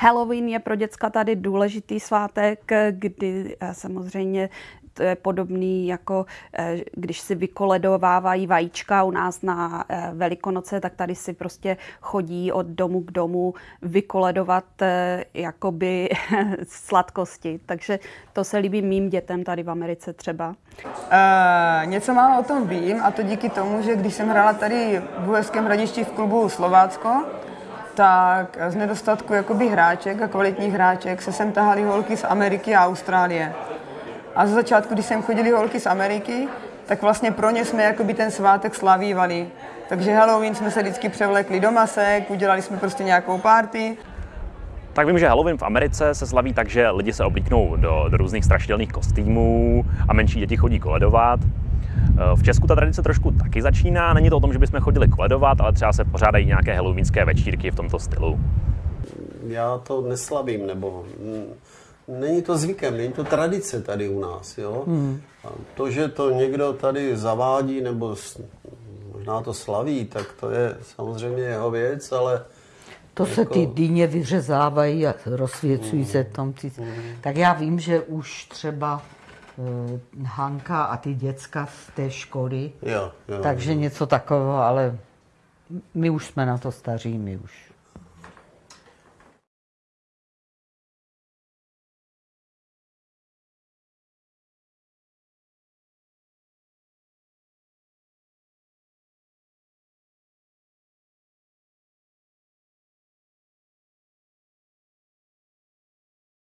Halloween je pro děcka tady důležitý svátek, kdy eh, samozřejmě to je podobný jako eh, když si vykoledovávají vajíčka u nás na eh, Velikonoce, tak tady si prostě chodí od domu k domu vykoledovat jakoby sladkosti. Takže to se líbí mým dětem tady v Americe třeba. Uh, něco málo o tom vím a to díky tomu, že když jsem hrála tady v Uherském hradišti v klubu Slovácko, tak z nedostatku jakoby hráček a kvalitních hráček se sem tahali holky z Ameriky a Austrálie. A za začátku, když sem chodili holky z Ameriky, tak vlastně pro ně jsme jakoby ten svátek slavívali. Takže Halloween jsme se vždycky převlekli do masek, udělali jsme prostě nějakou party. Tak vím, že Halloween v Americe se slaví tak, že lidi se oblíknou do, do různých strašidelných kostýmů a menší děti chodí koledovat. Eh, v Česku ta tradice trošku taky začíná. Není to o tom, že bychom chodili koledovat, ale třeba se pořádají nějaké halloweenské večírky v tomto stylu. Já to neslavím, nebo není to zvykem, není to tradice tady u nás. Jo? Hmm. A to, že to někdo tady zavádí nebo možná to slaví, tak to je samozřejmě jeho věc, ale to jako... se ty dýně vyřezávají a rozsvěcují hmm. se tam. Ty... Hmm. Tak já vím, že už třeba Hanka a ty děcka z té školy. Jo, jo, takže jo. něco takového, ale my už jsme na to staří, my už.